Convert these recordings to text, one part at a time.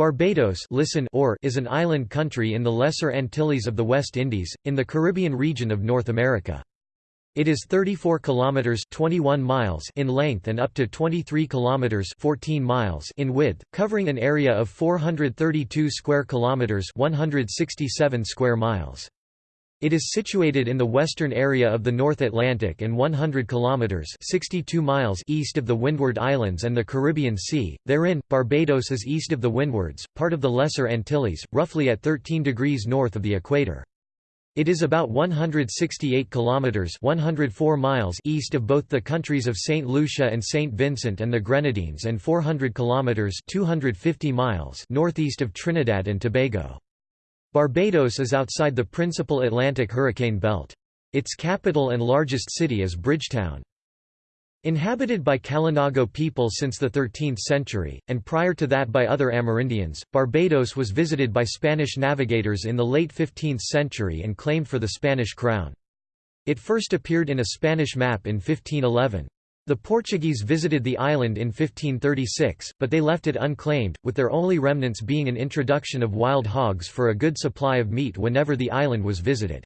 Barbados listen or is an island country in the Lesser Antilles of the West Indies, in the Caribbean region of North America. It is 34 kilometers 21 miles in length and up to 23 kilometers 14 miles in width, covering an area of 432 square kilometers 167 square miles. It is situated in the western area of the North Atlantic and 100 kilometers (62 miles) east of the Windward Islands and the Caribbean Sea. Therein, Barbados is east of the Windwards, part of the Lesser Antilles, roughly at 13 degrees north of the equator. It is about 168 kilometers (104 miles) east of both the countries of St. Lucia and St. Vincent and the Grenadines and 400 kilometers (250 miles) northeast of Trinidad and Tobago. Barbados is outside the principal Atlantic hurricane belt. Its capital and largest city is Bridgetown. Inhabited by Kalinago people since the 13th century, and prior to that by other Amerindians, Barbados was visited by Spanish navigators in the late 15th century and claimed for the Spanish crown. It first appeared in a Spanish map in 1511. The Portuguese visited the island in 1536, but they left it unclaimed, with their only remnants being an introduction of wild hogs for a good supply of meat whenever the island was visited.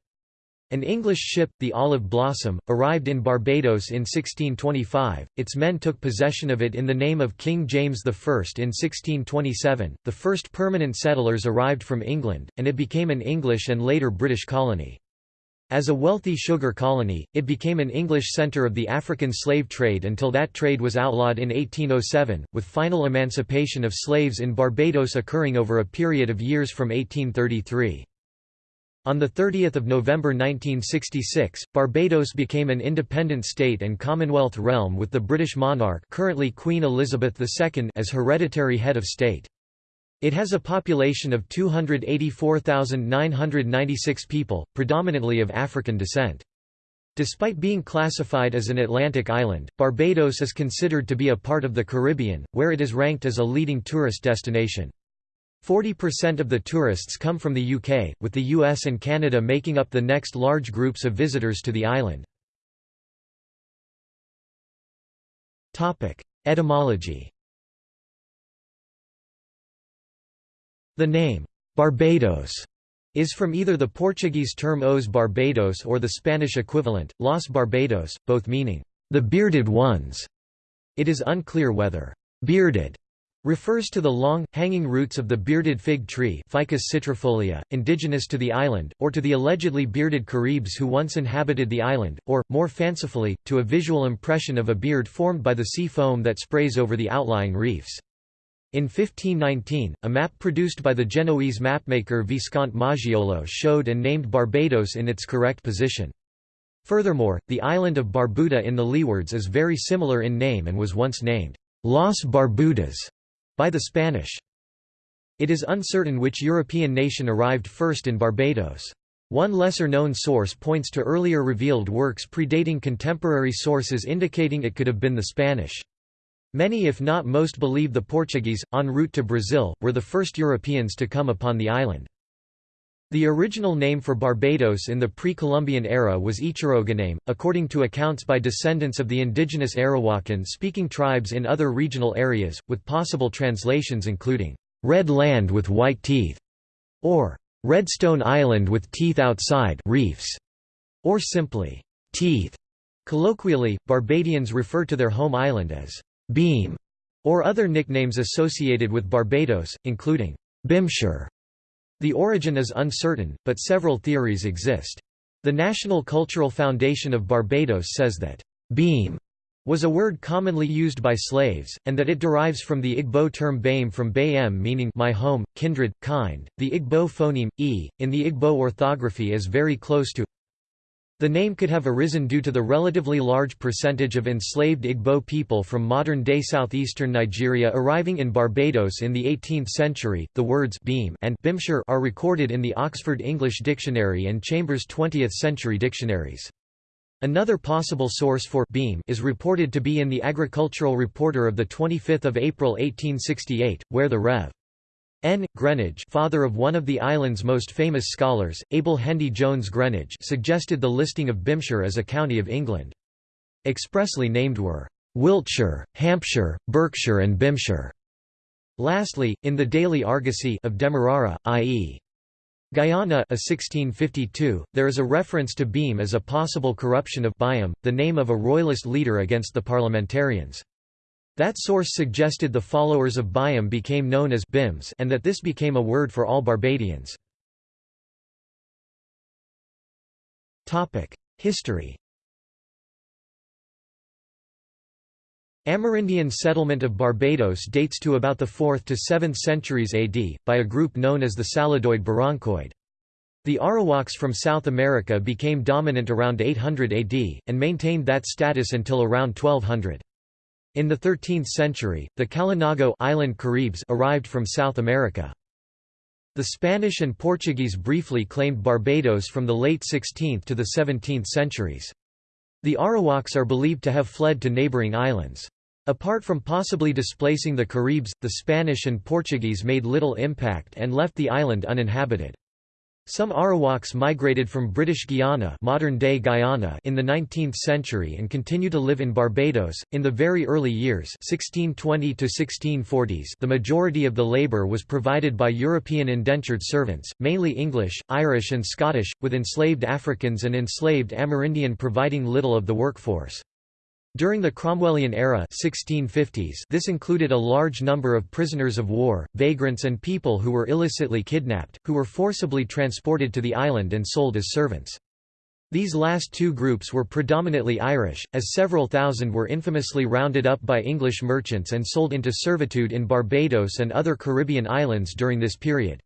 An English ship, the Olive Blossom, arrived in Barbados in 1625. Its men took possession of it in the name of King James I in 1627. The first permanent settlers arrived from England, and it became an English and later British colony. As a wealthy sugar colony, it became an English centre of the African slave trade until that trade was outlawed in 1807, with final emancipation of slaves in Barbados occurring over a period of years from 1833. On 30 November 1966, Barbados became an independent state and Commonwealth realm with the British monarch currently Queen Elizabeth II as hereditary head of state. It has a population of 284,996 people, predominantly of African descent. Despite being classified as an Atlantic island, Barbados is considered to be a part of the Caribbean, where it is ranked as a leading tourist destination. 40% of the tourists come from the UK, with the US and Canada making up the next large groups of visitors to the island. Etymology The name, Barbados, is from either the Portuguese term Os Barbados or the Spanish equivalent, Los Barbados, both meaning, the bearded ones. It is unclear whether bearded refers to the long, hanging roots of the bearded fig tree Ficus citrifolia, indigenous to the island, or to the allegedly bearded Caribs who once inhabited the island, or, more fancifully, to a visual impression of a beard formed by the sea foam that sprays over the outlying reefs. In 1519, a map produced by the Genoese mapmaker Visconte Maggiolo showed and named Barbados in its correct position. Furthermore, the island of Barbuda in the Leewards is very similar in name and was once named Las Barbudas by the Spanish. It is uncertain which European nation arrived first in Barbados. One lesser-known source points to earlier revealed works predating contemporary sources indicating it could have been the Spanish. Many if not most believe the Portuguese, en route to Brazil, were the first Europeans to come upon the island. The original name for Barbados in the pre-Columbian era was Ichirouganaim, according to accounts by descendants of the indigenous Arawakan-speaking tribes in other regional areas, with possible translations including, "...red land with white teeth", or "...redstone island with teeth outside reefs", or simply, "...teeth". Colloquially, Barbadians refer to their home island as Beam, or other nicknames associated with Barbados, including Bimshire. The origin is uncertain, but several theories exist. The National Cultural Foundation of Barbados says that Beam was a word commonly used by slaves, and that it derives from the Igbo term Baim from Bayem meaning my home, kindred, kind. The Igbo phoneme, e, in the Igbo orthography is very close to the name could have arisen due to the relatively large percentage of enslaved Igbo people from modern-day southeastern Nigeria arriving in Barbados in the 18th century. The words beam and bimshire are recorded in the Oxford English Dictionary and Chambers 20th-century dictionaries. Another possible source for beam is reported to be in the Agricultural Reporter of 25 April 1868, where the Rev. N. Greenidge father of one of the island's most famous scholars, Abel Hendy Jones Greenidge suggested the listing of Bimshire as a county of England. Expressly named were, "'Wiltshire, Hampshire, Berkshire and Bimshire'". Lastly, in the daily argosy of Demerara, i.e. Guyana a 1652, there is a reference to Beam as a possible corruption of Byam, the name of a royalist leader against the parliamentarians. That source suggested the followers of Byam became known as Bims and that this became a word for all Barbadians. History Amerindian settlement of Barbados dates to about the 4th to 7th centuries AD, by a group known as the Saladoid Barrancoid. The Arawaks from South America became dominant around 800 AD, and maintained that status until around 1200. In the 13th century, the Kalinago island Caribs arrived from South America. The Spanish and Portuguese briefly claimed Barbados from the late 16th to the 17th centuries. The Arawaks are believed to have fled to neighboring islands. Apart from possibly displacing the Caribs, the Spanish and Portuguese made little impact and left the island uninhabited. Some Arawaks migrated from British Guiana, modern-day Guyana in the 19th century and continue to live in Barbados. In the very early years, 1620 to 1640s, the majority of the labor was provided by European indentured servants, mainly English, Irish and Scottish, with enslaved Africans and enslaved Amerindian providing little of the workforce. During the Cromwellian era 1650s, this included a large number of prisoners of war, vagrants and people who were illicitly kidnapped, who were forcibly transported to the island and sold as servants. These last two groups were predominantly Irish, as several thousand were infamously rounded up by English merchants and sold into servitude in Barbados and other Caribbean islands during this period.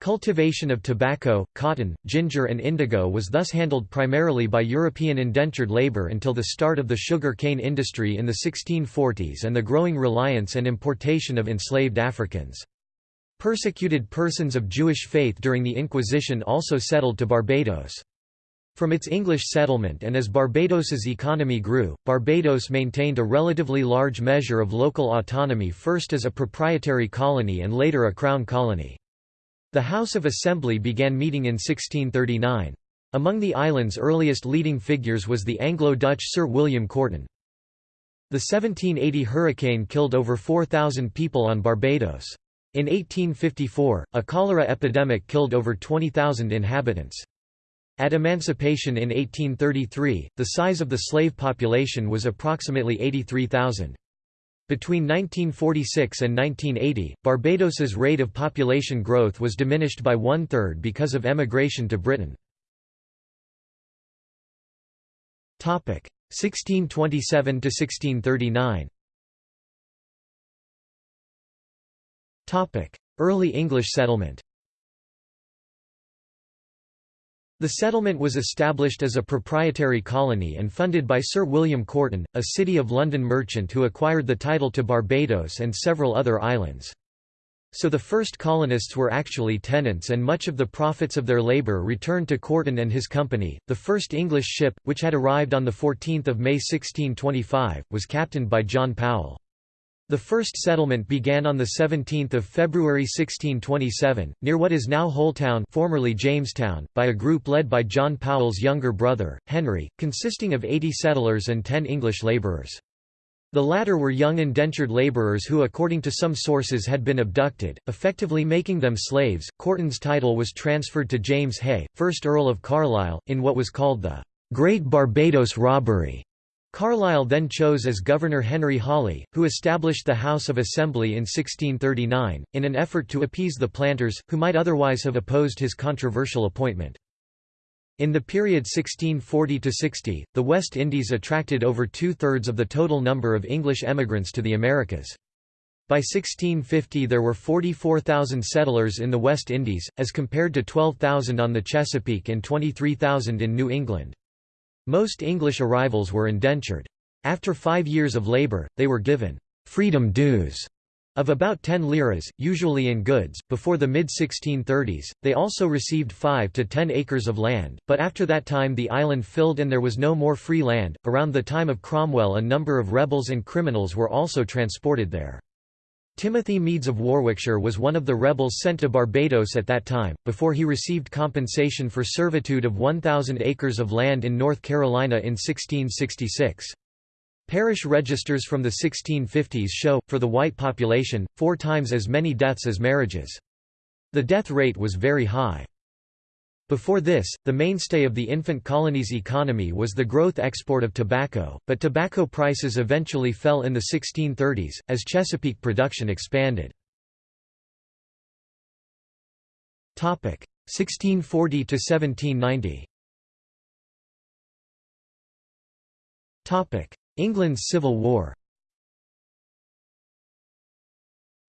Cultivation of tobacco, cotton, ginger and indigo was thus handled primarily by European indentured labour until the start of the sugar cane industry in the 1640s and the growing reliance and importation of enslaved Africans. Persecuted persons of Jewish faith during the Inquisition also settled to Barbados. From its English settlement and as Barbados's economy grew, Barbados maintained a relatively large measure of local autonomy first as a proprietary colony and later a crown colony. The House of Assembly began meeting in 1639. Among the island's earliest leading figures was the Anglo-Dutch Sir William Courten. The 1780 hurricane killed over 4,000 people on Barbados. In 1854, a cholera epidemic killed over 20,000 inhabitants. At emancipation in 1833, the size of the slave population was approximately 83,000. Between 1946 and 1980, Barbados's rate of population growth was diminished by one-third because of emigration to Britain. 1627 to 1639. Early English settlement The settlement was established as a proprietary colony and funded by Sir William Courten, a City of London merchant who acquired the title to Barbados and several other islands. So the first colonists were actually tenants and much of the profits of their labour returned to Courten and his company. The first English ship, which had arrived on 14 May 1625, was captained by John Powell. The first settlement began on 17 February 1627, near what is now Holetown formerly Jamestown, by a group led by John Powell's younger brother, Henry, consisting of 80 settlers and 10 English labourers. The latter were young indentured labourers who according to some sources had been abducted, effectively making them slaves. Courten's title was transferred to James Hay, 1st Earl of Carlisle, in what was called the Great Barbados Robbery. Carlisle then chose as governor Henry Hawley, who established the House of Assembly in 1639, in an effort to appease the planters, who might otherwise have opposed his controversial appointment. In the period 1640–60, the West Indies attracted over two-thirds of the total number of English emigrants to the Americas. By 1650 there were 44,000 settlers in the West Indies, as compared to 12,000 on the Chesapeake and 23,000 in New England. Most English arrivals were indentured. After five years of labour, they were given «freedom dues» of about 10 liras, usually in goods. Before the mid 1630s, they also received 5 to 10 acres of land, but after that time the island filled and there was no more free land. Around the time of Cromwell, a number of rebels and criminals were also transported there. Timothy Meads of Warwickshire was one of the rebels sent to Barbados at that time, before he received compensation for servitude of 1,000 acres of land in North Carolina in 1666. Parish registers from the 1650s show, for the white population, four times as many deaths as marriages. The death rate was very high. Before this, the mainstay of the infant colony's economy was the growth export of tobacco, but tobacco prices eventually fell in the 1630s, as Chesapeake production expanded. 1640 to 1790. Topic: England's Civil War.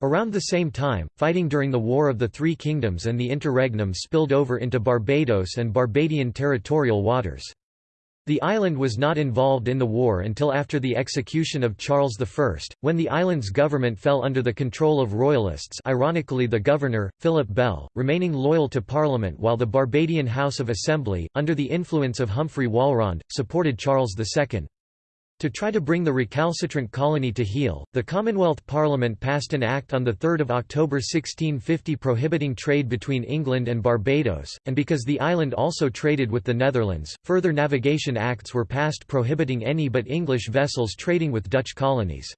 Around the same time, fighting during the War of the Three Kingdoms and the Interregnum spilled over into Barbados and Barbadian territorial waters. The island was not involved in the war until after the execution of Charles I, when the island's government fell under the control of royalists ironically the governor, Philip Bell, remaining loyal to Parliament while the Barbadian House of Assembly, under the influence of Humphrey Walrond, supported Charles II. To try to bring the recalcitrant colony to heel, the Commonwealth Parliament passed an Act on 3 October 1650 prohibiting trade between England and Barbados, and because the island also traded with the Netherlands, further navigation acts were passed prohibiting any but English vessels trading with Dutch colonies.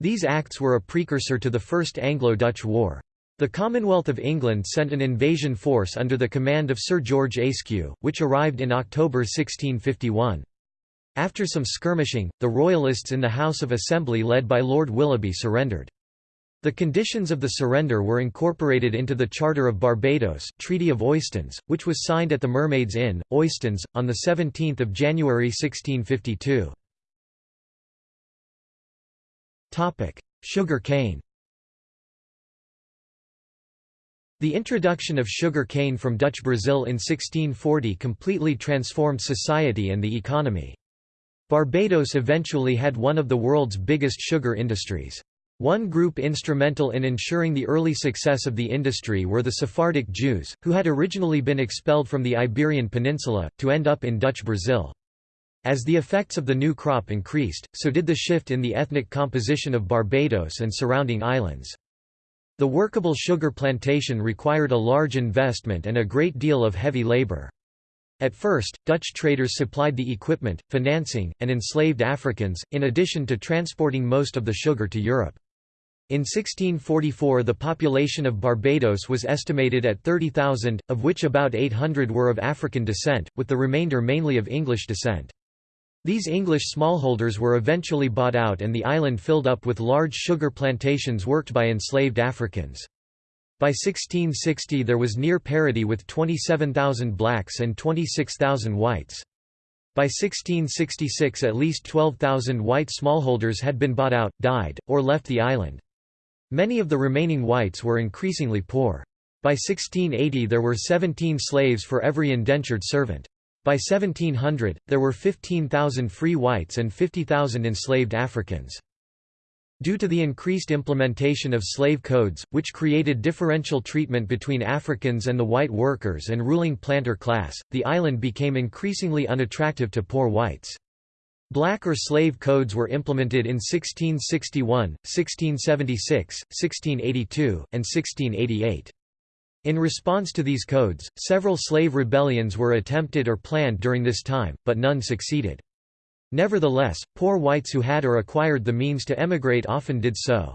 These acts were a precursor to the First Anglo-Dutch War. The Commonwealth of England sent an invasion force under the command of Sir George Ayscue, which arrived in October 1651. After some skirmishing, the Royalists in the House of Assembly led by Lord Willoughby surrendered. The conditions of the surrender were incorporated into the Charter of Barbados Treaty of Oistins, which was signed at the Mermaids Inn, Oistins, on 17 January 1652. Sugar cane The introduction of sugar cane from Dutch Brazil in 1640 completely transformed society and the economy. Barbados eventually had one of the world's biggest sugar industries. One group instrumental in ensuring the early success of the industry were the Sephardic Jews, who had originally been expelled from the Iberian Peninsula, to end up in Dutch Brazil. As the effects of the new crop increased, so did the shift in the ethnic composition of Barbados and surrounding islands. The workable sugar plantation required a large investment and a great deal of heavy labor. At first, Dutch traders supplied the equipment, financing, and enslaved Africans, in addition to transporting most of the sugar to Europe. In 1644 the population of Barbados was estimated at 30,000, of which about 800 were of African descent, with the remainder mainly of English descent. These English smallholders were eventually bought out and the island filled up with large sugar plantations worked by enslaved Africans. By 1660 there was near parity with 27,000 blacks and 26,000 whites. By 1666 at least 12,000 white smallholders had been bought out, died, or left the island. Many of the remaining whites were increasingly poor. By 1680 there were 17 slaves for every indentured servant. By 1700, there were 15,000 free whites and 50,000 enslaved Africans. Due to the increased implementation of slave codes, which created differential treatment between Africans and the white workers and ruling planter class, the island became increasingly unattractive to poor whites. Black or slave codes were implemented in 1661, 1676, 1682, and 1688. In response to these codes, several slave rebellions were attempted or planned during this time, but none succeeded. Nevertheless, poor whites who had or acquired the means to emigrate often did so.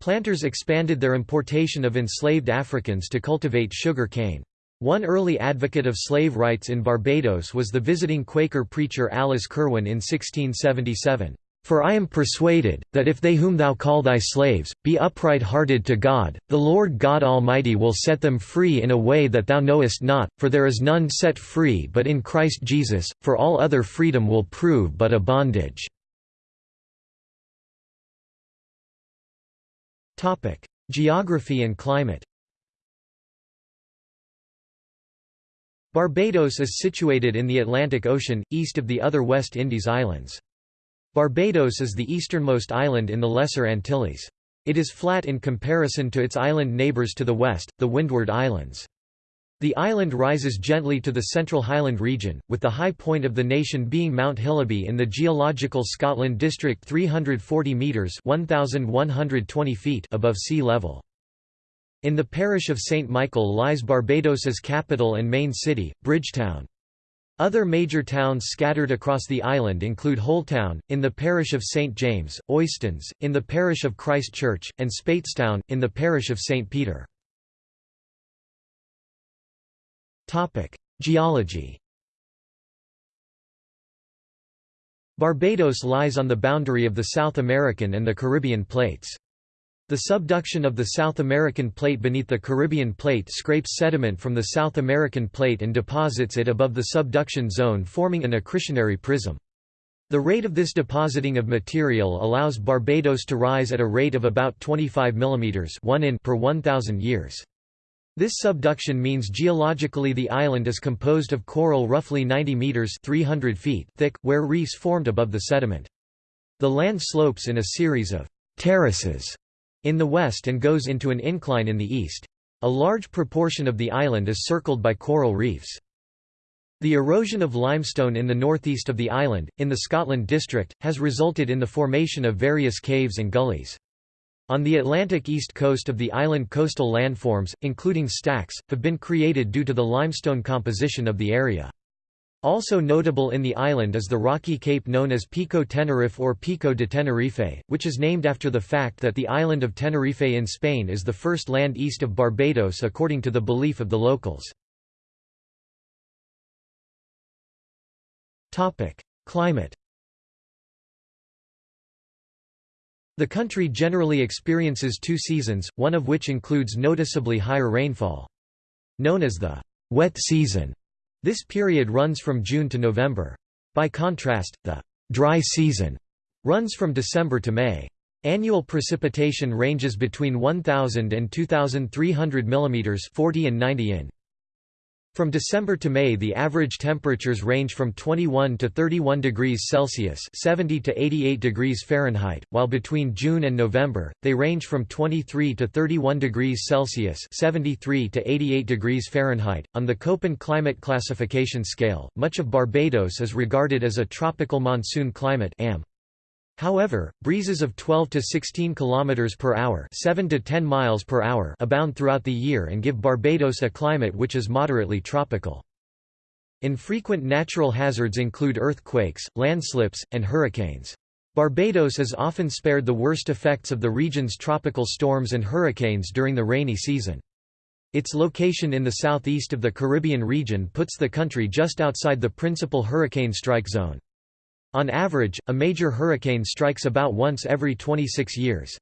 Planters expanded their importation of enslaved Africans to cultivate sugar cane. One early advocate of slave rights in Barbados was the visiting Quaker preacher Alice Curwen in 1677. For I am persuaded, that if they whom thou call thy slaves, be upright-hearted to God, the Lord God Almighty will set them free in a way that thou knowest not, for there is none set free but in Christ Jesus, for all other freedom will prove but a bondage." Geography and climate Barbados is situated in the Atlantic Ocean, east of the other West Indies islands. Barbados is the easternmost island in the Lesser Antilles. It is flat in comparison to its island neighbours to the west, the Windward Islands. The island rises gently to the central highland region, with the high point of the nation being Mount Hillaby in the geological Scotland district 340 metres 1,120 feet above sea level. In the parish of St Michael lies Barbados's capital and main city, Bridgetown. Other major towns scattered across the island include Holetown, in the parish of St. James, Oistins, in the parish of Christ Church, and Speightstown, in the parish of St. Peter. Geology Barbados lies on the boundary of the South American and the Caribbean plates. The subduction of the South American plate beneath the Caribbean plate scrapes sediment from the South American plate and deposits it above the subduction zone forming an accretionary prism. The rate of this depositing of material allows Barbados to rise at a rate of about 25 mm 1 in per 1,000 years. This subduction means geologically the island is composed of coral roughly 90 meters 300 feet thick, where reefs formed above the sediment. The land slopes in a series of terraces in the west and goes into an incline in the east. A large proportion of the island is circled by coral reefs. The erosion of limestone in the northeast of the island, in the Scotland district, has resulted in the formation of various caves and gullies. On the Atlantic east coast of the island coastal landforms, including stacks, have been created due to the limestone composition of the area. Also notable in the island is the rocky cape known as Pico Tenerife or Pico de Tenerife, which is named after the fact that the island of Tenerife in Spain is the first land east of Barbados according to the belief of the locals. Climate The country generally experiences two seasons, one of which includes noticeably higher rainfall. Known as the wet season, this period runs from June to November. By contrast, the dry season runs from December to May. Annual precipitation ranges between 1,000 and 2,300 mm 40 and 90 in. From December to May the average temperatures range from 21 to 31 degrees Celsius 70 to 88 degrees Fahrenheit, while between June and November, they range from 23 to 31 degrees Celsius 73 to 88 degrees Fahrenheit. On the Köppen climate classification scale, much of Barbados is regarded as a tropical monsoon climate AM. However, breezes of 12 to 16 km per hour, 7 to 10 miles per hour abound throughout the year and give Barbados a climate which is moderately tropical. Infrequent natural hazards include earthquakes, landslips, and hurricanes. Barbados is often spared the worst effects of the region's tropical storms and hurricanes during the rainy season. Its location in the southeast of the Caribbean region puts the country just outside the principal hurricane strike zone. On average, a major hurricane strikes about once every 26 years.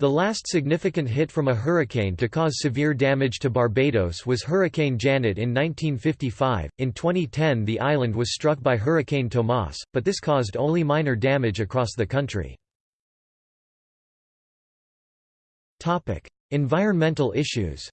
The last significant hit from a hurricane to cause severe damage to Barbados was Hurricane Janet in 1955. In 2010, the island was struck by Hurricane Tomas, but this caused only minor damage across the country. Topic: Environmental issues.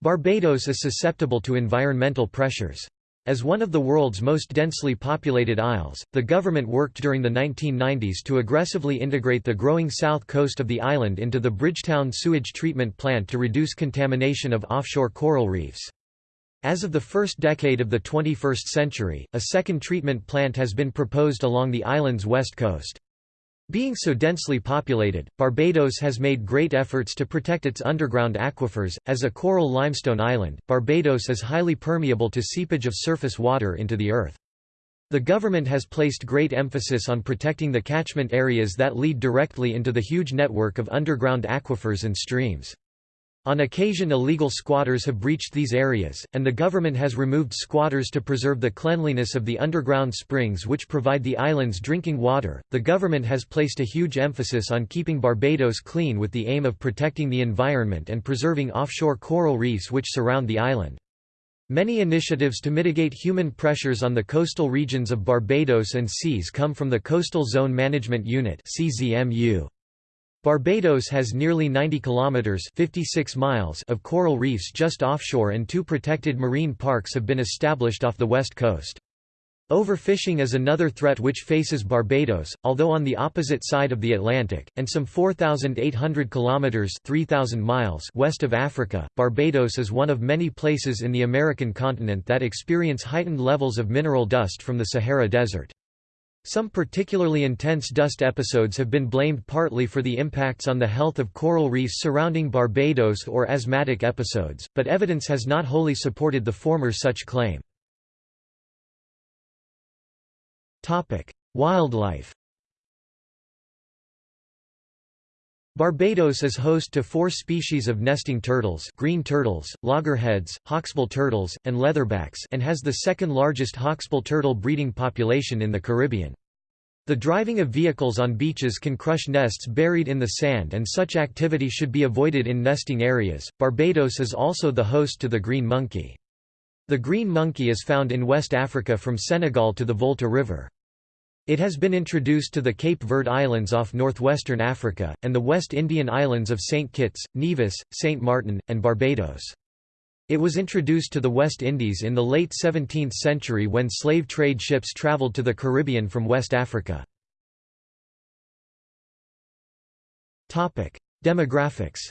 Barbados is susceptible to environmental pressures. As one of the world's most densely populated isles, the government worked during the 1990s to aggressively integrate the growing south coast of the island into the Bridgetown sewage treatment plant to reduce contamination of offshore coral reefs. As of the first decade of the 21st century, a second treatment plant has been proposed along the island's west coast. Being so densely populated, Barbados has made great efforts to protect its underground aquifers. As a coral limestone island, Barbados is highly permeable to seepage of surface water into the earth. The government has placed great emphasis on protecting the catchment areas that lead directly into the huge network of underground aquifers and streams. On occasion illegal squatters have breached these areas, and the government has removed squatters to preserve the cleanliness of the underground springs which provide the island's drinking water. The government has placed a huge emphasis on keeping Barbados clean with the aim of protecting the environment and preserving offshore coral reefs which surround the island. Many initiatives to mitigate human pressures on the coastal regions of Barbados and seas come from the Coastal Zone Management Unit (CZMU). Barbados has nearly 90 kilometers 56 miles of coral reefs just offshore and two protected marine parks have been established off the west coast. Overfishing is another threat which faces Barbados, although on the opposite side of the Atlantic, and some 4,800 kilometers 3,000 miles west of Africa. Barbados is one of many places in the American continent that experience heightened levels of mineral dust from the Sahara Desert. Some particularly intense dust episodes have been blamed partly for the impacts on the health of coral reefs surrounding Barbados or asthmatic episodes, but evidence has not wholly supported the former such claim. Wildlife Barbados is host to four species of nesting turtles green turtles, loggerheads, hawksbill turtles, and leatherbacks and has the second largest hawksbill turtle breeding population in the Caribbean. The driving of vehicles on beaches can crush nests buried in the sand and such activity should be avoided in nesting areas. Barbados is also the host to the green monkey. The green monkey is found in West Africa from Senegal to the Volta River. It has been introduced to the Cape Verde Islands off northwestern Africa, and the West Indian islands of St. Kitts, Nevis, St. Martin, and Barbados. It was introduced to the West Indies in the late 17th century when slave trade ships traveled to the Caribbean from West Africa. Demographics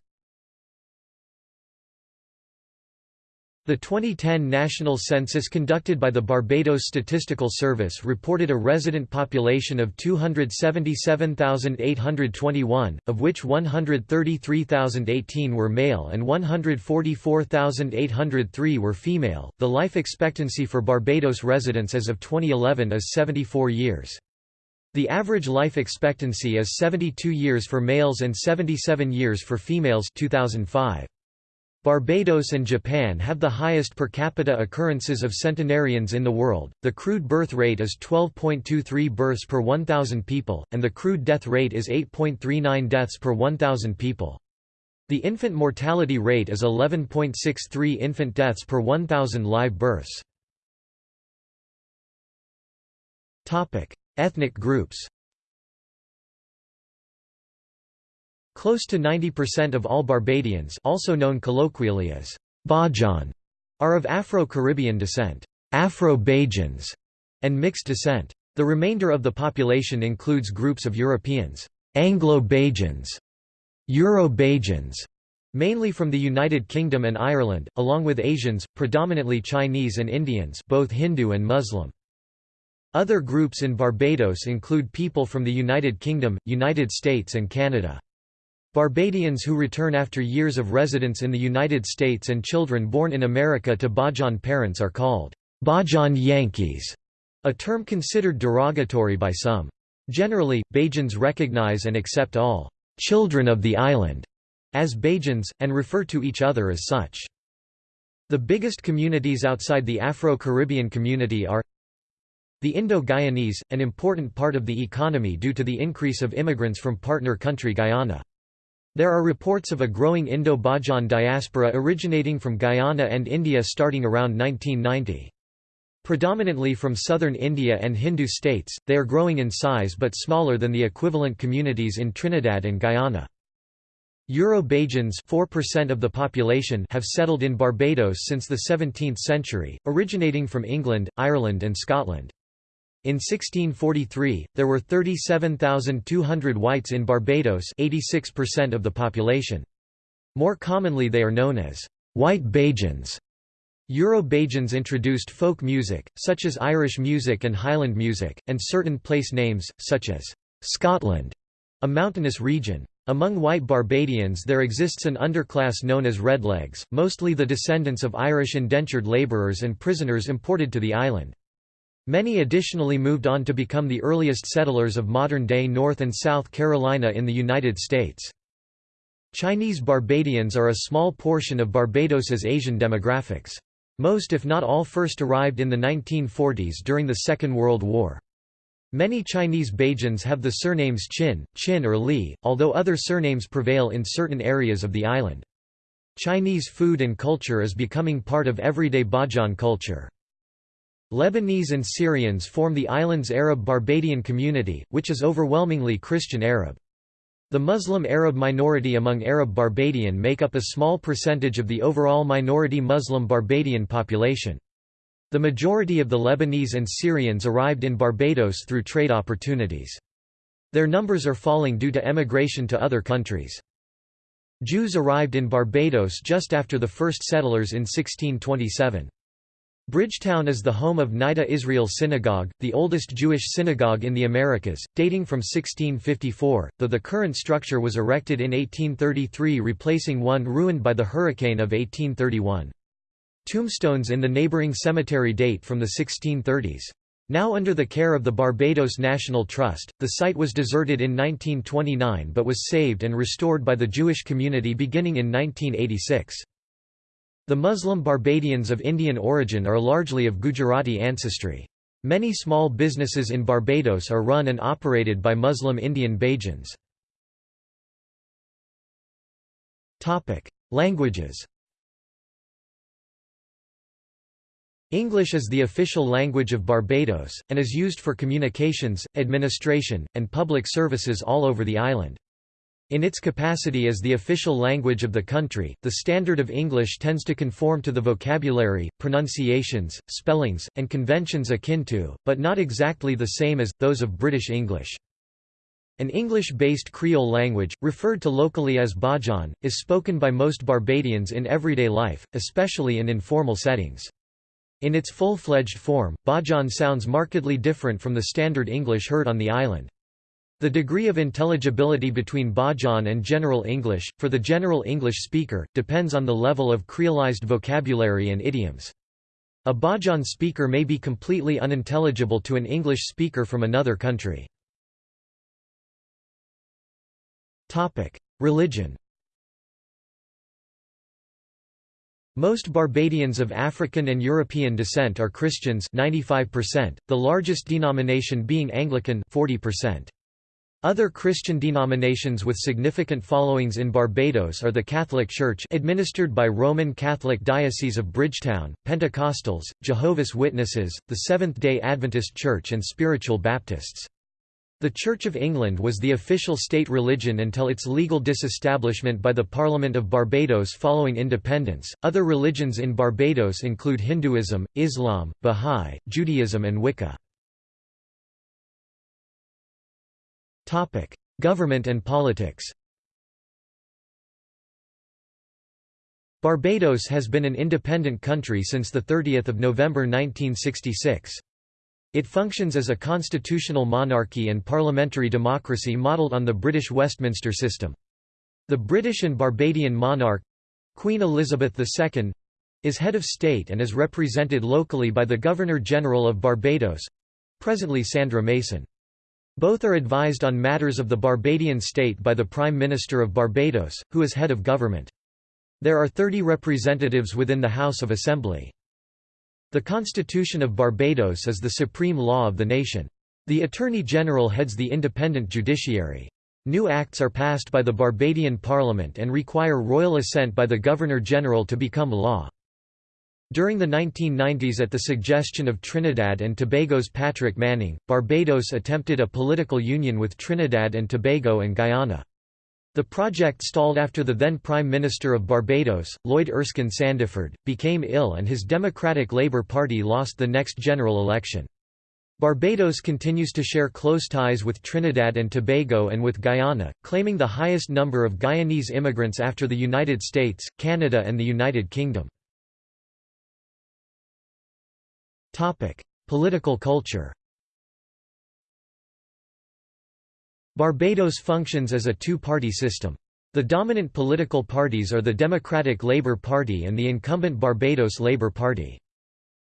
The 2010 national census conducted by the Barbados Statistical Service reported a resident population of 277,821, of which 133,018 were male and 144,803 were female. The life expectancy for Barbados residents as of 2011 is 74 years. The average life expectancy is 72 years for males and 77 years for females 2005. Barbados and Japan have the highest per capita occurrences of centenarians in the world. The crude birth rate is 12.23 births per 1,000 people, and the crude death rate is 8.39 deaths per 1,000 people. The infant mortality rate is 11.63 infant deaths per 1,000 live births. Ethnic groups Close to 90% of all Barbadians also known colloquially as Bajan are of Afro-Caribbean descent, Afro-Bajans, and mixed descent. The remainder of the population includes groups of Europeans, Anglo-Bajans, Euro-Bajans, mainly from the United Kingdom and Ireland, along with Asians, predominantly Chinese and Indians both Hindu and Muslim. Other groups in Barbados include people from the United Kingdom, United States and Canada. Barbadians who return after years of residence in the United States and children born in America to Bajan parents are called Bajan Yankees, a term considered derogatory by some. Generally, Bajans recognize and accept all children of the island as Bajans, and refer to each other as such. The biggest communities outside the Afro-Caribbean community are the Indo-Guyanese, an important part of the economy due to the increase of immigrants from partner country Guyana. There are reports of a growing Indo-Bajan diaspora originating from Guyana and India starting around 1990. Predominantly from southern India and Hindu states, they are growing in size but smaller than the equivalent communities in Trinidad and Guyana. Euro-Bajans 4% of the population have settled in Barbados since the 17th century, originating from England, Ireland and Scotland. In 1643, there were 37,200 whites in Barbados 86% of the population. More commonly they are known as white Bajans. Euro-Bajans introduced folk music, such as Irish music and Highland music, and certain place names, such as Scotland, a mountainous region. Among white Barbadians there exists an underclass known as Redlegs, mostly the descendants of Irish indentured labourers and prisoners imported to the island. Many additionally moved on to become the earliest settlers of modern-day North and South Carolina in the United States. Chinese Barbadians are a small portion of Barbados's Asian demographics. Most if not all first arrived in the 1940s during the Second World War. Many Chinese Bajans have the surnames Chin, Chin or Li, although other surnames prevail in certain areas of the island. Chinese food and culture is becoming part of everyday Bajan culture. Lebanese and Syrians form the island's Arab Barbadian community, which is overwhelmingly Christian Arab. The Muslim Arab minority among Arab Barbadian make up a small percentage of the overall minority Muslim Barbadian population. The majority of the Lebanese and Syrians arrived in Barbados through trade opportunities. Their numbers are falling due to emigration to other countries. Jews arrived in Barbados just after the first settlers in 1627. Bridgetown is the home of Nidhe Israel Synagogue, the oldest Jewish synagogue in the Americas, dating from 1654, though the current structure was erected in 1833 replacing one ruined by the hurricane of 1831. Tombstones in the neighboring cemetery date from the 1630s. Now under the care of the Barbados National Trust, the site was deserted in 1929 but was saved and restored by the Jewish community beginning in 1986. The Muslim Barbadians of Indian origin are largely of Gujarati ancestry. Many small businesses in Barbados are run and operated by Muslim Indian Bajans. Languages English is the official language of Barbados, and is used for communications, administration, and public services all over the island. In its capacity as the official language of the country, the standard of English tends to conform to the vocabulary, pronunciations, spellings, and conventions akin to, but not exactly the same as, those of British English. An English-based Creole language, referred to locally as Bajan, is spoken by most Barbadians in everyday life, especially in informal settings. In its full-fledged form, Bajan sounds markedly different from the standard English heard on the island. The degree of intelligibility between Bajan and General English, for the General English speaker, depends on the level of creolized vocabulary and idioms. A Bajan speaker may be completely unintelligible to an English speaker from another country. Religion Most Barbadians of African and European descent are Christians 95%, the largest denomination being Anglican 40%. Other Christian denominations with significant followings in Barbados are the Catholic Church administered by Roman Catholic Diocese of Bridgetown, Pentecostals, Jehovah's Witnesses, the Seventh-day Adventist Church and Spiritual Baptists. The Church of England was the official state religion until its legal disestablishment by the Parliament of Barbados following independence. Other religions in Barbados include Hinduism, Islam, Bahá'í, Judaism and Wicca. Government and politics Barbados has been an independent country since 30 November 1966. It functions as a constitutional monarchy and parliamentary democracy modelled on the British Westminster system. The British and Barbadian monarch—Queen Elizabeth II—is head of state and is represented locally by the Governor-General of Barbados—presently Sandra Mason. Both are advised on matters of the Barbadian state by the Prime Minister of Barbados, who is head of government. There are 30 representatives within the House of Assembly. The Constitution of Barbados is the supreme law of the nation. The Attorney General heads the independent judiciary. New acts are passed by the Barbadian Parliament and require royal assent by the Governor-General to become law. During the 1990s at the suggestion of Trinidad and Tobago's Patrick Manning, Barbados attempted a political union with Trinidad and Tobago and Guyana. The project stalled after the then Prime Minister of Barbados, Lloyd Erskine Sandiford, became ill and his Democratic Labour Party lost the next general election. Barbados continues to share close ties with Trinidad and Tobago and with Guyana, claiming the highest number of Guyanese immigrants after the United States, Canada and the United Kingdom. Topic: Political culture. Barbados functions as a two-party system. The dominant political parties are the Democratic Labour Party and the incumbent Barbados Labour Party.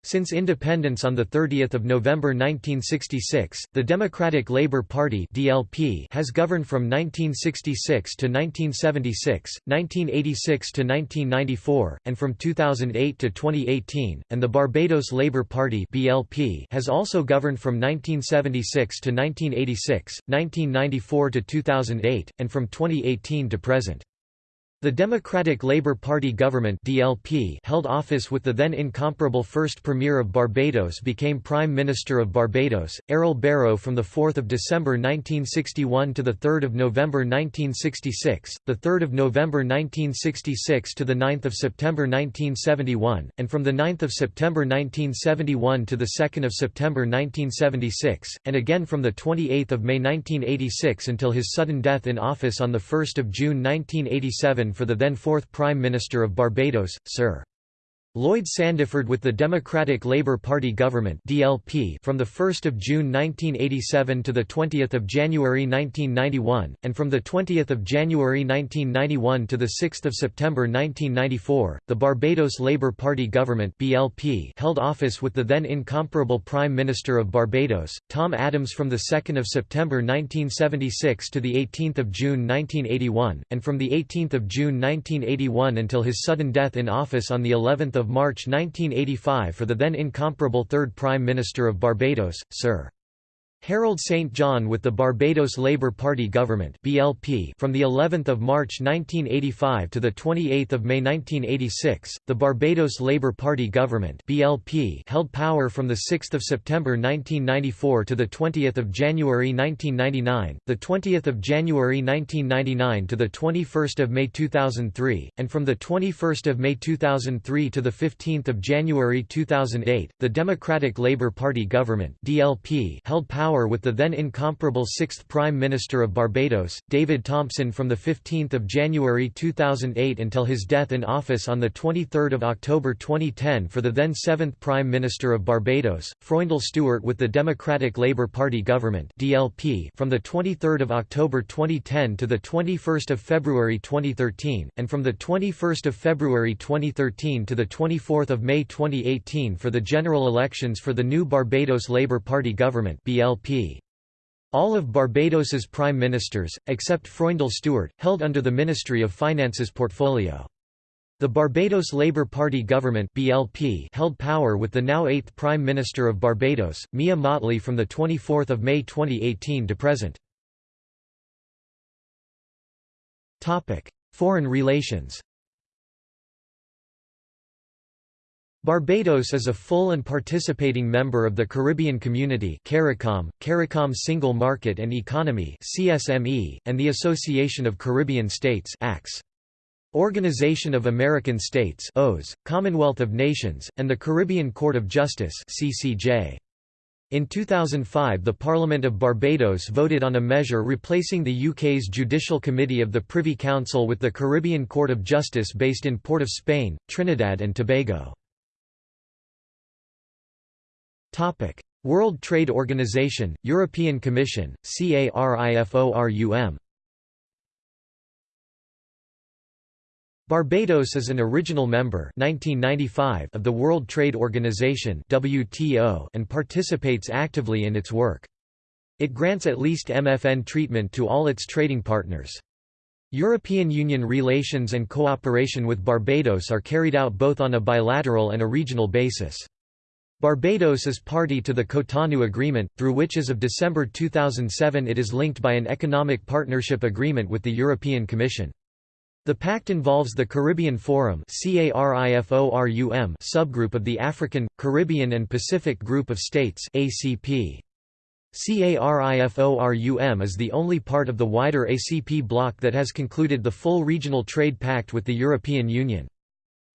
Since independence on 30 November 1966, the Democratic Labour Party (DLP) has governed from 1966 to 1976, 1986 to 1994, and from 2008 to 2018, and the Barbados Labour Party (BLP) has also governed from 1976 to 1986, 1994 to 2008, and from 2018 to present. The Democratic Labour Party government DLP held office with the then incomparable first Premier of Barbados became Prime Minister of Barbados, Errol Barrow from 4 December 1961 to 3 November 1966, 3 November 1966 to 9 September 1971, and from 9 September 1971 to 2 September 1976, and again from 28 May 1986 until his sudden death in office on 1 June 1987 for the then fourth Prime Minister of Barbados, Sir. Lloyd Sandiford with the Democratic Labour Party government (DLP) from the 1st of June 1987 to the 20th of January 1991, and from the 20th of January 1991 to the 6th of September 1994, the Barbados Labour Party government (BLP) held office with the then incomparable Prime Minister of Barbados, Tom Adams, from the 2nd of September 1976 to the 18th of June 1981, and from the 18th of June 1981 until his sudden death in office on the 11th of March 1985 for the then incomparable third Prime Minister of Barbados, Sir. Harold St John with the Barbados Labour Party government (BLP) from the 11th of March 1985 to the 28th of May 1986. The Barbados Labour Party government (BLP) held power from the 6th of September 1994 to the 20th of January 1999, the 20th of January 1999 to the 21st of May 2003, and from the 21st of May 2003 to the 15th of January 2008, the Democratic Labour Party government (DLP) held power power with the then incomparable sixth Prime Minister of Barbados, David Thompson from 15 January 2008 until his death in office on 23 October 2010 for the then seventh Prime Minister of Barbados, Freundel Stuart with the Democratic Labour Party government DLP from 23 October 2010 to 21 February 2013, and from 21 February 2013 to 24 May 2018 for the general elections for the new Barbados Labour Party government BLP. All of Barbados's prime ministers, except Freundel Stuart, held under the Ministry of Finance's portfolio. The Barbados Labour Party government BLP held power with the now eighth Prime Minister of Barbados, Mia Mottley from 24 May 2018 to present. Foreign relations Barbados is a full and participating member of the Caribbean Community CARICOM, CARICOM Single Market and Economy CSME, and the Association of Caribbean States ACS. Organization of American States OAS, Commonwealth of Nations, and the Caribbean Court of Justice CCJ. In 2005 the Parliament of Barbados voted on a measure replacing the UK's Judicial Committee of the Privy Council with the Caribbean Court of Justice based in Port of Spain, Trinidad and Tobago. World Trade Organization, European Commission, CARIFORUM Barbados is an original member 1995 of the World Trade Organization WTO and participates actively in its work. It grants at least MFN treatment to all its trading partners. European Union relations and cooperation with Barbados are carried out both on a bilateral and a regional basis. Barbados is party to the Cotonou Agreement, through which as of December 2007 it is linked by an economic partnership agreement with the European Commission. The pact involves the Caribbean Forum subgroup of the African, Caribbean and Pacific Group of States. CARIFORUM is the only part of the wider ACP bloc that has concluded the full regional trade pact with the European Union.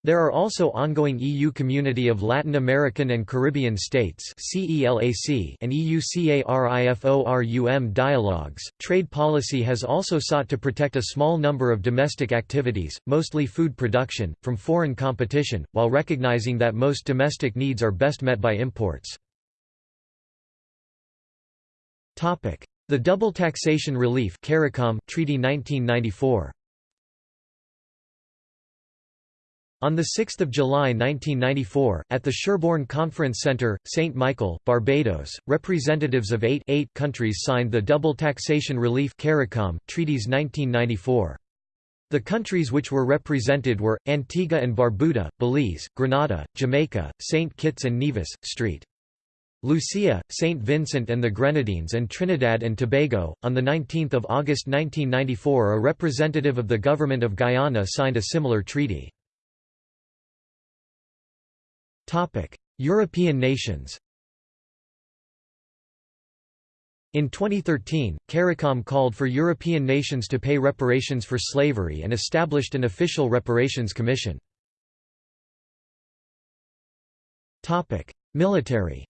There are also ongoing EU Community of Latin American and Caribbean States and EU CARIFORUM dialogues. Trade policy has also sought to protect a small number of domestic activities, mostly food production, from foreign competition, while recognizing that most domestic needs are best met by imports. The Double Taxation Relief Treaty 1994 On 6 July 1994, at the Sherborne Conference Centre, St. Michael, Barbados, representatives of eight, eight countries signed the Double Taxation Relief CARICOM, Treaties 1994. The countries which were represented were, Antigua and Barbuda, Belize, Grenada, Jamaica, St. Kitts and Nevis, St. Lucia, St. Vincent and the Grenadines and Trinidad and Tobago. On 19 August 1994 a representative of the Government of Guyana signed a similar treaty. European nations In 2013, CARICOM called for European nations to pay reparations for slavery and established an official reparations commission. Military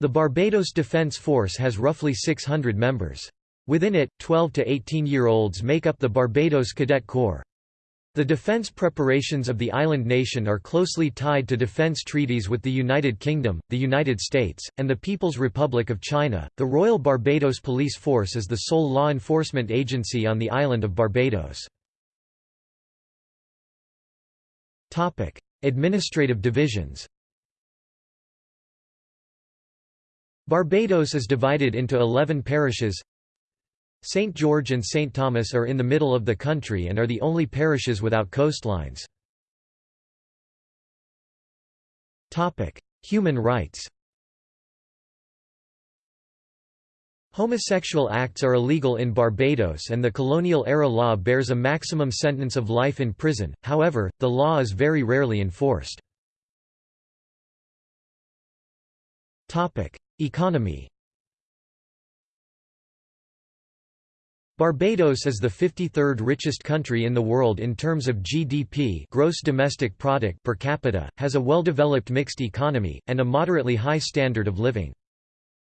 The Barbados Defence Force has roughly 600 members. Within it, 12 to 18-year-olds make up the Barbados Cadet Corps. The defense preparations of the island nation are closely tied to defense treaties with the United Kingdom, the United States, and the People's Republic of China. The Royal Barbados Police Force is the sole law enforcement agency on the island of Barbados. Topic: Administrative divisions. Barbados is divided into 11 parishes St. George and St. Thomas are in the middle of the country and are the only parishes without coastlines. Human rights Homosexual acts are illegal in Barbados and the colonial-era law bears a maximum sentence of life in prison, however, the law is very rarely enforced. Economy Barbados is the 53rd richest country in the world in terms of GDP gross domestic product per capita, has a well-developed mixed economy, and a moderately high standard of living.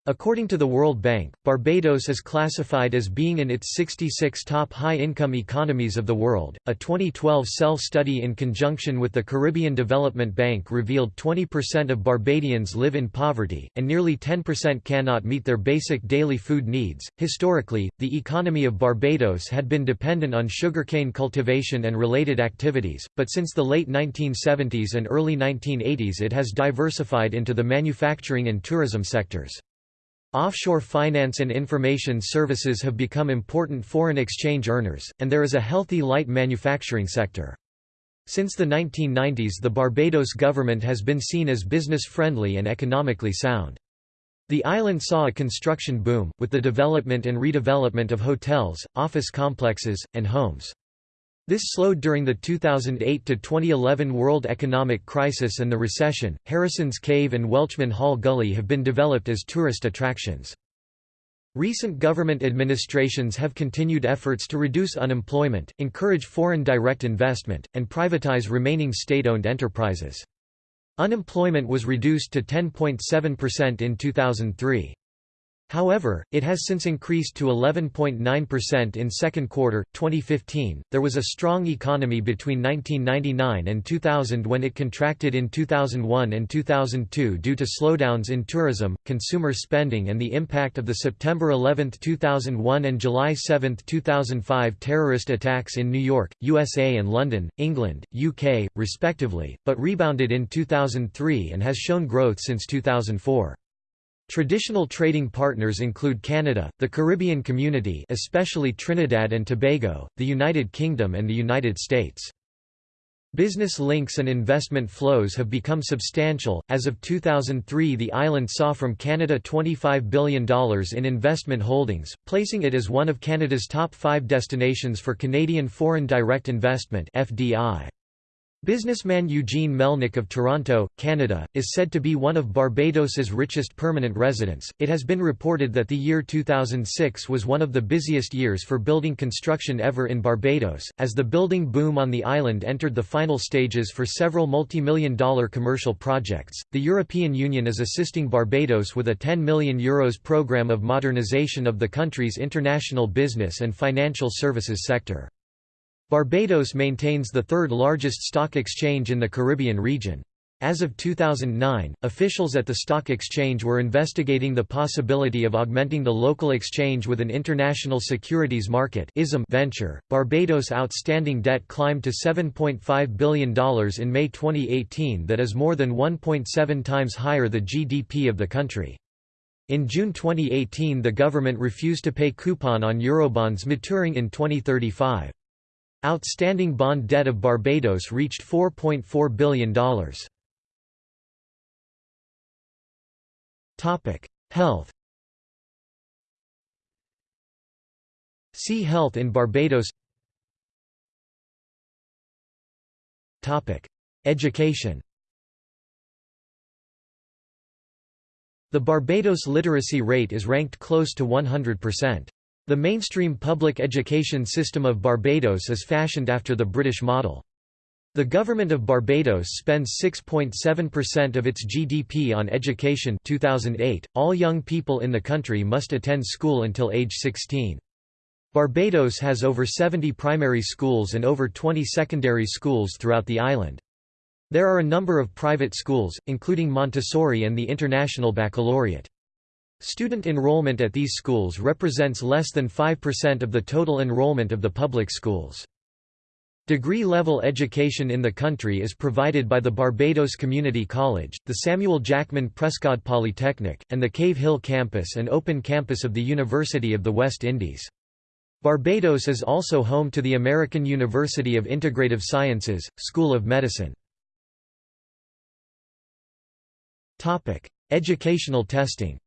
According to the World Bank, Barbados is classified as being in its 66 top high-income economies of the world. A 2012 self-study in conjunction with the Caribbean Development Bank revealed 20% of Barbadians live in poverty, and nearly 10% cannot meet their basic daily food needs. Historically, the economy of Barbados had been dependent on sugarcane cultivation and related activities, but since the late 1970s and early 1980s it has diversified into the manufacturing and tourism sectors. Offshore finance and information services have become important foreign exchange earners, and there is a healthy light manufacturing sector. Since the 1990s the Barbados government has been seen as business-friendly and economically sound. The island saw a construction boom, with the development and redevelopment of hotels, office complexes, and homes. This slowed during the 2008 to 2011 world economic crisis and the recession. Harrison's Cave and Welchman Hall Gully have been developed as tourist attractions. Recent government administrations have continued efforts to reduce unemployment, encourage foreign direct investment, and privatize remaining state-owned enterprises. Unemployment was reduced to 10.7% in 2003. However, it has since increased to 11.9% in second quarter 2015. There was a strong economy between 1999 and 2000 when it contracted in 2001 and 2002 due to slowdowns in tourism, consumer spending and the impact of the September 11, 2001 and July 7, 2005 terrorist attacks in New York, USA and London, England, UK, respectively, but rebounded in 2003 and has shown growth since 2004. Traditional trading partners include Canada, the Caribbean Community especially Trinidad and Tobago, the United Kingdom and the United States. Business links and investment flows have become substantial. As of 2003, the island saw from Canada $25 billion in investment holdings, placing it as one of Canada's top five destinations for Canadian foreign direct investment. FDI. Businessman Eugene Melnyk of Toronto, Canada, is said to be one of Barbados's richest permanent residents. It has been reported that the year 2006 was one of the busiest years for building construction ever in Barbados, as the building boom on the island entered the final stages for several multi-million dollar commercial projects. The European Union is assisting Barbados with a 10 million euros program of modernization of the country's international business and financial services sector. Barbados maintains the third largest stock exchange in the Caribbean region. As of 2009, officials at the stock exchange were investigating the possibility of augmenting the local exchange with an international securities market venture. Barbados' outstanding debt climbed to $7.5 billion in May 2018, that is more than 1.7 times higher the GDP of the country. In June 2018, the government refused to pay coupon on Eurobonds maturing in 2035. Outstanding bond debt of Barbados reached $4.4 billion. Health See Health in Barbados Education The Barbados literacy rate is ranked close to 100%. The mainstream public education system of Barbados is fashioned after the British model. The government of Barbados spends 6.7% of its GDP on education 2008. All young people in the country must attend school until age 16. Barbados has over 70 primary schools and over 20 secondary schools throughout the island. There are a number of private schools, including Montessori and the International Baccalaureate. Student enrollment at these schools represents less than 5% of the total enrollment of the public schools. Degree-level education in the country is provided by the Barbados Community College, the Samuel Jackman Prescott Polytechnic, and the Cave Hill campus and open campus of the University of the West Indies. Barbados is also home to the American University of Integrative Sciences, School of Medicine. Educational testing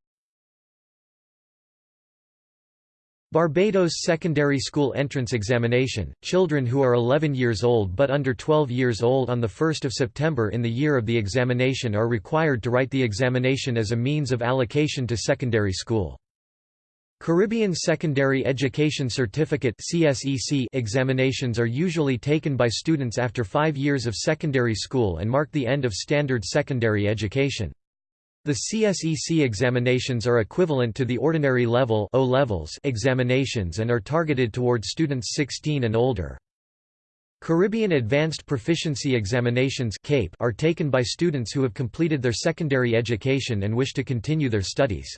Barbados Secondary School Entrance Examination, children who are 11 years old but under 12 years old on 1 September in the year of the examination are required to write the examination as a means of allocation to secondary school. Caribbean Secondary Education Certificate examinations are usually taken by students after five years of secondary school and mark the end of standard secondary education. The CSEC examinations are equivalent to the ordinary level o levels examinations and are targeted toward students 16 and older. Caribbean Advanced Proficiency Examinations CAPE are taken by students who have completed their secondary education and wish to continue their studies.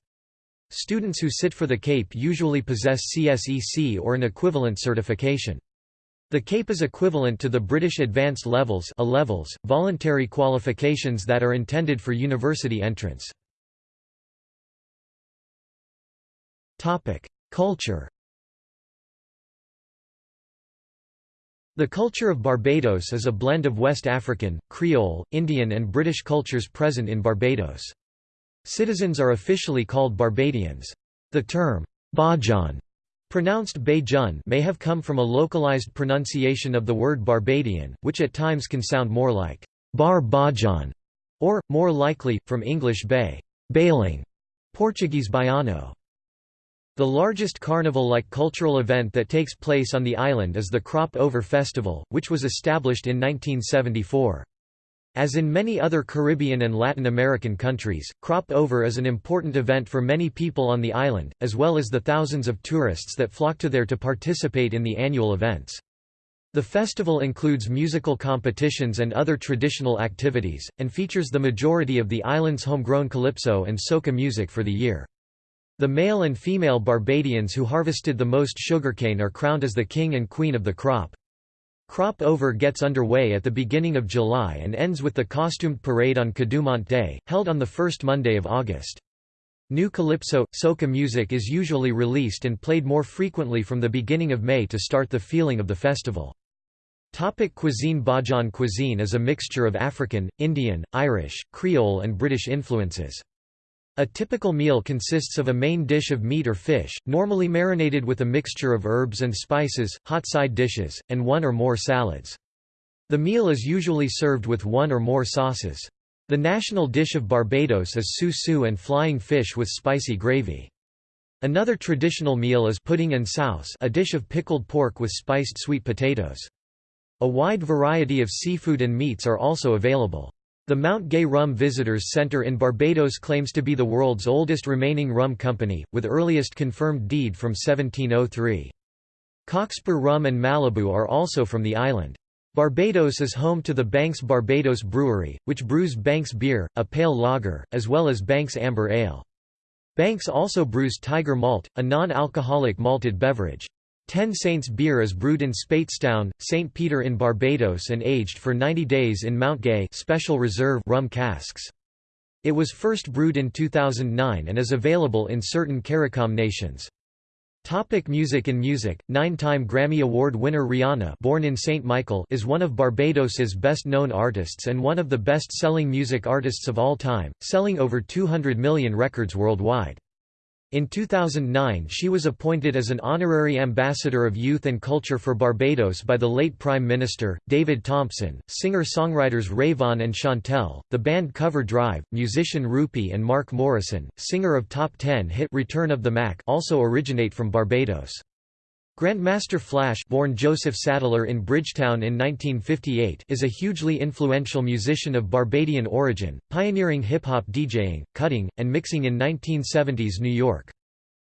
Students who sit for the CAPE usually possess CSEC or an equivalent certification. The CAPE is equivalent to the British Advanced Levels A levels, voluntary qualifications that are intended for university entrance. Culture The culture of Barbados is a blend of West African, Creole, Indian and British cultures present in Barbados. Citizens are officially called Barbadians. The term, Bajan Pronounced Beijun may have come from a localized pronunciation of the word Barbadian, which at times can sound more like Bar Bajan, or, more likely, from English bay, bailing, Portuguese baiano. The largest carnival-like cultural event that takes place on the island is the Crop Over Festival, which was established in 1974. As in many other Caribbean and Latin American countries, Crop Over is an important event for many people on the island, as well as the thousands of tourists that flock to there to participate in the annual events. The festival includes musical competitions and other traditional activities, and features the majority of the island's homegrown calypso and soca music for the year. The male and female Barbadians who harvested the most sugarcane are crowned as the king and queen of the crop. Crop Over gets underway at the beginning of July and ends with the costumed parade on Kadooment Day, held on the first Monday of August. New calypso, soca music is usually released and played more frequently from the beginning of May to start the feeling of the festival. Topic cuisine Bajan cuisine is a mixture of African, Indian, Irish, Creole and British influences. A typical meal consists of a main dish of meat or fish, normally marinated with a mixture of herbs and spices, hot side dishes, and one or more salads. The meal is usually served with one or more sauces. The national dish of Barbados is su-su and flying fish with spicy gravy. Another traditional meal is pudding and sauce a dish of pickled pork with spiced sweet potatoes. A wide variety of seafood and meats are also available. The Mount Gay Rum Visitors Center in Barbados claims to be the world's oldest remaining rum company, with earliest confirmed deed from 1703. Cockspur rum and Malibu are also from the island. Barbados is home to the Banks Barbados Brewery, which brews Banks beer, a pale lager, as well as Banks Amber Ale. Banks also brews Tiger Malt, a non-alcoholic malted beverage. Ten Saints beer is brewed in Speightstown, St. Peter in Barbados and aged for 90 days in Mount Gay special reserve rum casks. It was first brewed in 2009 and is available in certain CARICOM nations. Topic music In music, nine-time Grammy Award winner Rihanna born in St. Michael is one of Barbados's best-known artists and one of the best-selling music artists of all time, selling over 200 million records worldwide. In 2009 she was appointed as an honorary ambassador of youth and culture for Barbados by the late Prime Minister, David Thompson, singer-songwriters Rayvon and Shontelle, the band Cover Drive, musician Rupee and Mark Morrison, singer of Top Ten hit Return of the Mac also originate from Barbados. Grandmaster Flash born Joseph Saddler in Bridgetown in 1958 is a hugely influential musician of Barbadian origin, pioneering hip-hop DJing, cutting, and mixing in 1970s New York.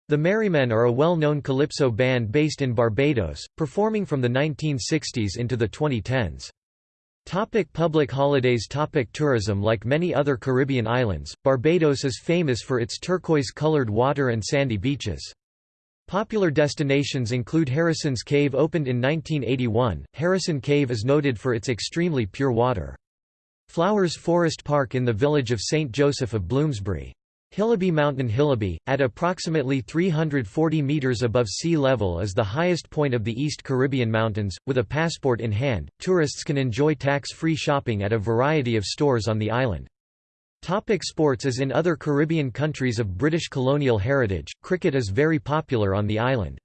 The Merrymen are a well-known calypso band based in Barbados, performing from the 1960s into the 2010s. Topic public holidays Topic Tourism Like many other Caribbean islands, Barbados is famous for its turquoise-colored water and sandy beaches. Popular destinations include Harrison's Cave opened in 1981. Harrison Cave is noted for its extremely pure water. Flowers Forest Park in the village of St. Joseph of Bloomsbury. Hillaby Mountain Hillaby, at approximately 340 meters above sea level is the highest point of the East Caribbean Mountains. With a passport in hand, tourists can enjoy tax-free shopping at a variety of stores on the island. Topic sports As in other Caribbean countries of British colonial heritage, cricket is very popular on the island.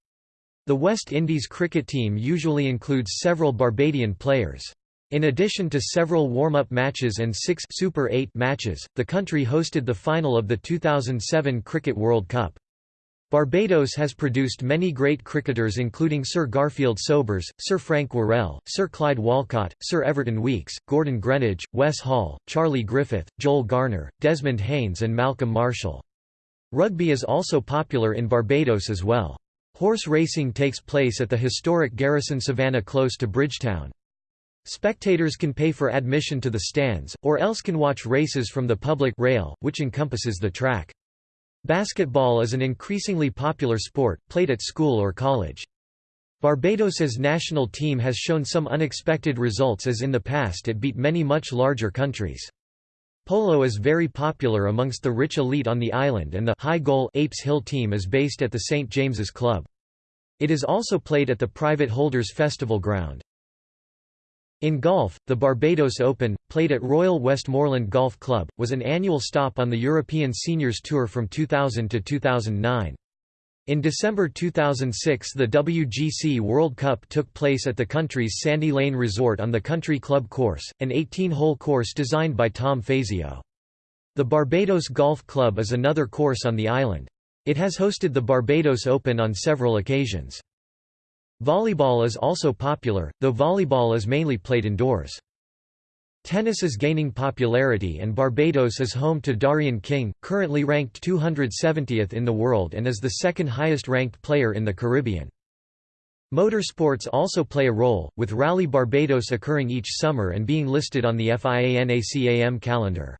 The West Indies cricket team usually includes several Barbadian players. In addition to several warm-up matches and six Super 8 matches, the country hosted the final of the 2007 Cricket World Cup. Barbados has produced many great cricketers including Sir Garfield Sobers, Sir Frank Worrell, Sir Clyde Walcott, Sir Everton Weekes, Gordon Greenidge, Wes Hall, Charlie Griffith, Joel Garner, Desmond Haynes and Malcolm Marshall. Rugby is also popular in Barbados as well. Horse racing takes place at the historic Garrison Savannah close to Bridgetown. Spectators can pay for admission to the stands, or else can watch races from the public rail, which encompasses the track. Basketball is an increasingly popular sport, played at school or college. Barbados's national team has shown some unexpected results as in the past it beat many much larger countries. Polo is very popular amongst the rich elite on the island and the high goal Apes Hill team is based at the St. James's Club. It is also played at the private Holders Festival ground. In golf, the Barbados Open, played at Royal Westmoreland Golf Club, was an annual stop on the European Seniors Tour from 2000 to 2009. In December 2006 the WGC World Cup took place at the country's Sandy Lane Resort on the Country Club course, an 18-hole course designed by Tom Fazio. The Barbados Golf Club is another course on the island. It has hosted the Barbados Open on several occasions. Volleyball is also popular, though volleyball is mainly played indoors. Tennis is gaining popularity and Barbados is home to Darian King, currently ranked 270th in the world and is the second highest ranked player in the Caribbean. Motorsports also play a role, with Rally Barbados occurring each summer and being listed on the FIA NACAM calendar.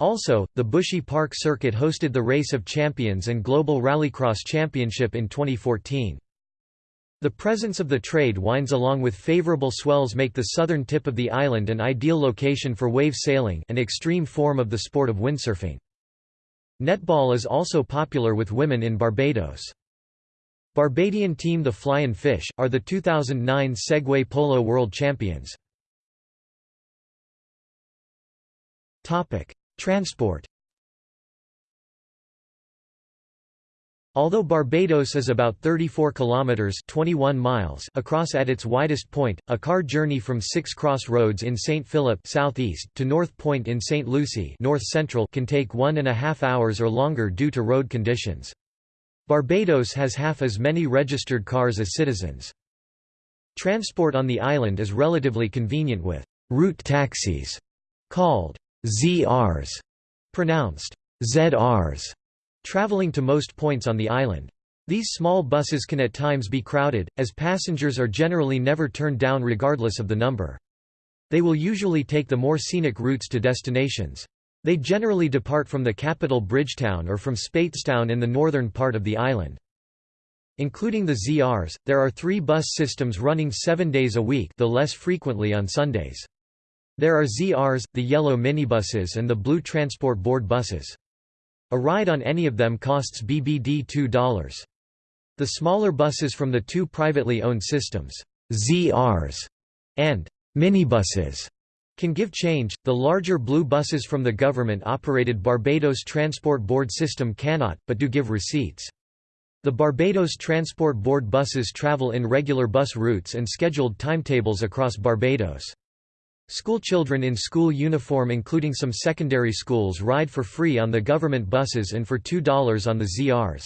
Also, the Bushy Park Circuit hosted the Race of Champions and Global Rallycross Championship in 2014. The presence of the trade winds along with favorable swells make the southern tip of the island an ideal location for wave sailing an extreme form of the sport of windsurfing. Netball is also popular with women in Barbados. Barbadian team the Flying Fish, are the 2009 Segway Polo World Champions. Transport Although Barbados is about 34 kilometers (21 miles) across at its widest point, a car journey from Six Cross Roads in St Philip southeast to North Point in St Lucy north central can take one and a half hours or longer due to road conditions. Barbados has half as many registered cars as citizens. Transport on the island is relatively convenient with route taxis, called ZRs, pronounced ZRs traveling to most points on the island. These small buses can at times be crowded, as passengers are generally never turned down regardless of the number. They will usually take the more scenic routes to destinations. They generally depart from the capital Bridgetown or from Speightstown in the northern part of the island. Including the ZRs, there are three bus systems running seven days a week though less frequently on Sundays. There are ZRs, the yellow minibuses and the blue Transport Board buses. A ride on any of them costs BBD $2. The smaller buses from the two privately owned systems, ZRs and minibuses, can give change. The larger blue buses from the government operated Barbados Transport Board system cannot, but do give receipts. The Barbados Transport Board buses travel in regular bus routes and scheduled timetables across Barbados. Schoolchildren in school uniform including some secondary schools ride for free on the government buses and for $2 on the ZRs.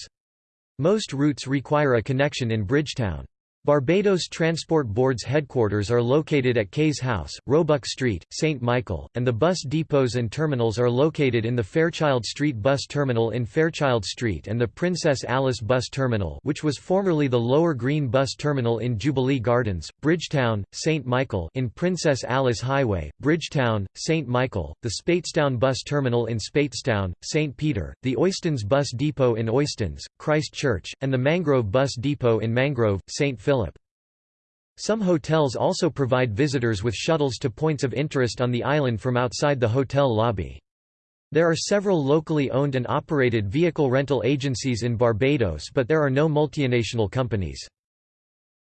Most routes require a connection in Bridgetown. Barbados Transport Board's headquarters are located at Cayes House, Roebuck Street, St. Michael, and the bus depots and terminals are located in the Fairchild Street Bus Terminal in Fairchild Street and the Princess Alice Bus Terminal which was formerly the Lower Green Bus Terminal in Jubilee Gardens, Bridgetown, St. Michael in Princess Alice Highway, Bridgetown, St. Michael, the Speightstown Bus Terminal in Speightstown, St. Peter, the Oistins Bus Depot in Oistins, Christchurch, and the Mangrove Bus Depot in Mangrove, St. Some hotels also provide visitors with shuttles to points of interest on the island from outside the hotel lobby. There are several locally owned and operated vehicle rental agencies in Barbados but there are no multinational companies.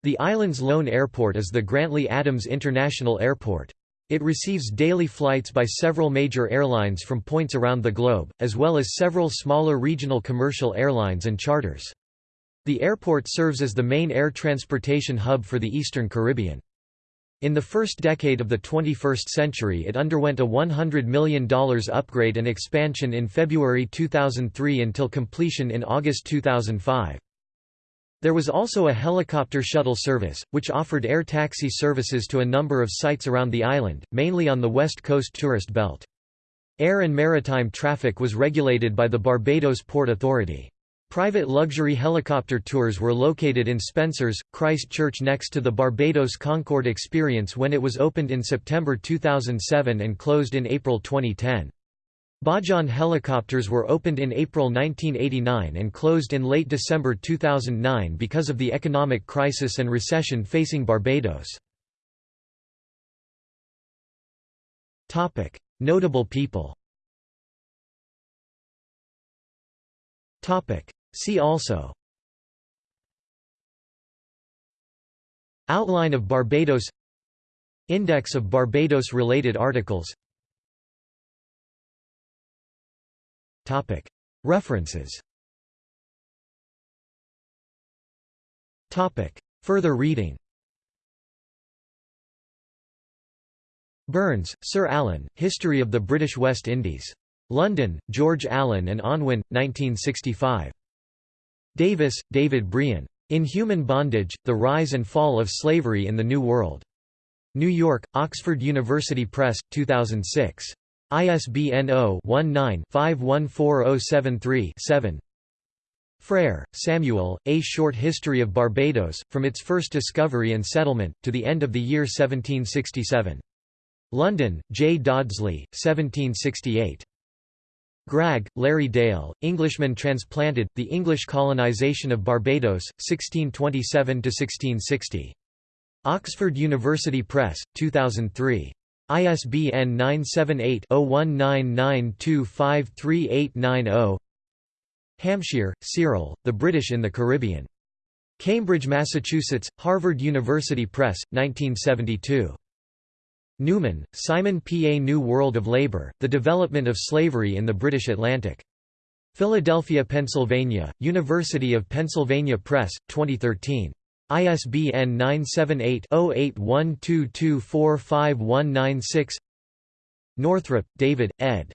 The island's lone airport is the Grantley Adams International Airport. It receives daily flights by several major airlines from points around the globe, as well as several smaller regional commercial airlines and charters. The airport serves as the main air transportation hub for the Eastern Caribbean. In the first decade of the 21st century it underwent a $100 million upgrade and expansion in February 2003 until completion in August 2005. There was also a helicopter shuttle service, which offered air taxi services to a number of sites around the island, mainly on the west coast tourist belt. Air and maritime traffic was regulated by the Barbados Port Authority. Private luxury helicopter tours were located in Spencer's, Christchurch next to the Barbados Concorde Experience when it was opened in September 2007 and closed in April 2010. Bajan helicopters were opened in April 1989 and closed in late December 2009 because of the economic crisis and recession facing Barbados. Notable people See also Outline of Barbados Index of Barbados-related articles Topic. References Topic. Further reading Burns, Sir Alan, History of the British West Indies. London, George Allen and Unwin, 1965. Davis, David Brien. Inhuman Bondage, The Rise and Fall of Slavery in the New World. New York, Oxford University Press, 2006. ISBN 0-19-514073-7 Frere, Samuel, A Short History of Barbados, from its first discovery and settlement, to the end of the year 1767. London, J. Dodsley, 1768. Gragg, Larry Dale, Englishman Transplanted, The English Colonization of Barbados, 1627–1660. Oxford University Press, 2003. ISBN 978-0199253890 Hampshire, Cyril, The British in the Caribbean. Cambridge, Massachusetts, Harvard University Press, 1972. Newman, Simon P. A New World of Labor, The Development of Slavery in the British Atlantic. Philadelphia, Pennsylvania, University of Pennsylvania Press, 2013. ISBN 978-0812245196 Northrup, David, ed.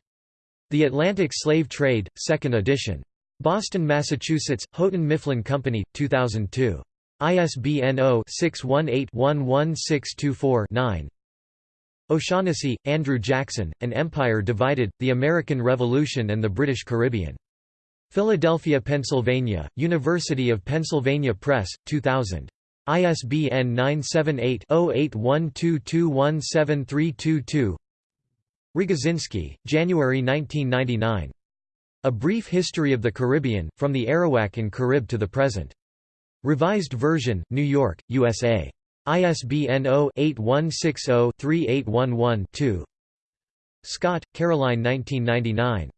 The Atlantic Slave Trade, 2nd edition. Boston, Massachusetts, Houghton Mifflin Company, 2002. ISBN 0-618-11624-9. O'Shaughnessy, Andrew Jackson, An Empire Divided, The American Revolution and the British Caribbean. Philadelphia, Pennsylvania, University of Pennsylvania Press, 2000. ISBN 978-0812217322 Rogozinski, January 1999. A Brief History of the Caribbean, From the Arawak and Carib to the Present. Revised version, New York, USA. ISBN 0-8160-3811-2 Scott, Caroline 1999.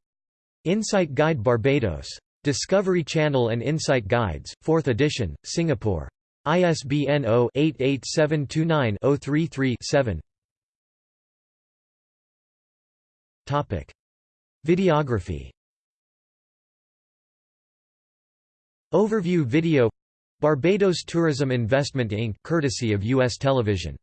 Insight Guide Barbados. Discovery Channel and Insight Guides, 4th edition, Singapore. ISBN 0-88729-033-7 Videography Overview video Barbados Tourism Investment Inc. courtesy of U.S. television.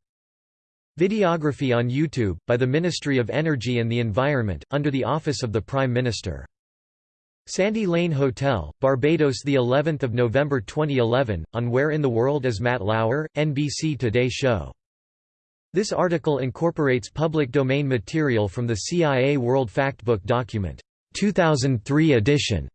Videography on YouTube, by the Ministry of Energy and the Environment, under the Office of the Prime Minister. Sandy Lane Hotel, Barbados the 11th of November 2011 on Where in the World is Matt Lauer NBC Today show This article incorporates public domain material from the CIA World Factbook document 2003 edition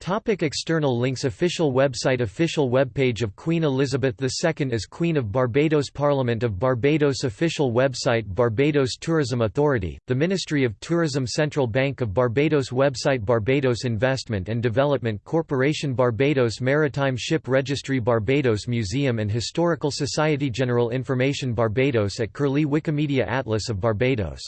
Topic external links Official website Official webpage of Queen Elizabeth II as Queen of Barbados Parliament of Barbados Official website Barbados Tourism Authority, the Ministry of Tourism Central Bank of Barbados Website Barbados Investment and Development Corporation Barbados Maritime Ship Registry Barbados Museum and Historical Society General Information Barbados at Curlie Wikimedia Atlas of Barbados